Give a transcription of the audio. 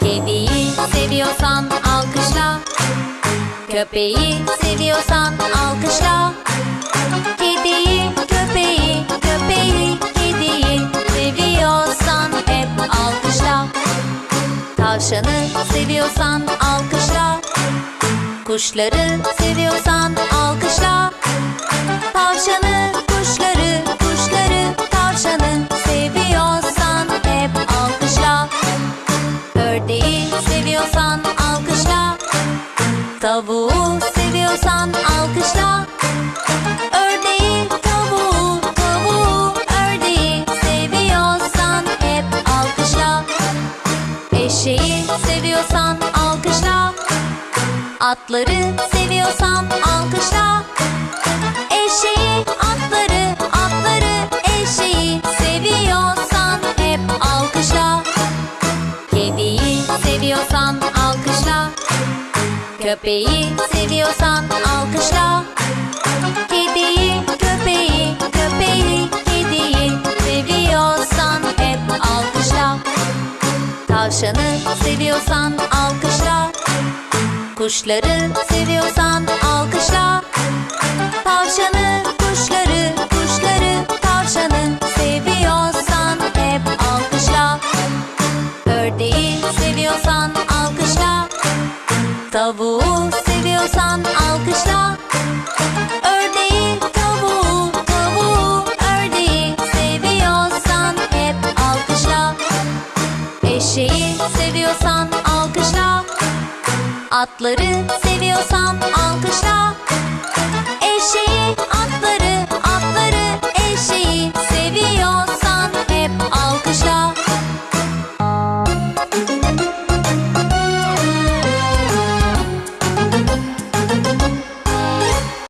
Kediyi seviyorsan alkışla. Köpeği seviyorsan alkışla. Kediyi, köpeği, köpeği, kediyi Seviyorsan hep alkışla. Tavşanı seviyorsan alkışla. Kuşları seviyorsan alkışla. Tavşanı, seviyorsan alkışla. Tavuğu seviyorsan alkışla. Ördeği, tavuğu, tavuğu, ördeği Seviyorsan hep alkışla. Eşeği seviyorsan alkışla. Atları seviyorsan alkışla seviyorsan alkışla. Köpeği seviyorsan alkışla. Kediyi, köpeği, köpeği, kediyi Seviyorsan hep alkışla. Tavşanı seviyorsan alkışla. Kuşları seviyorsan alkışla Ördeği seviyorsan alkışla. Tavuğu seviyorsan alkışla. Ördeği, tavuğu, tavuğu, ördeği Seviyorsan hep alkışla. Eşeği seviyorsan alkışla. Atları seviyorsan alkışla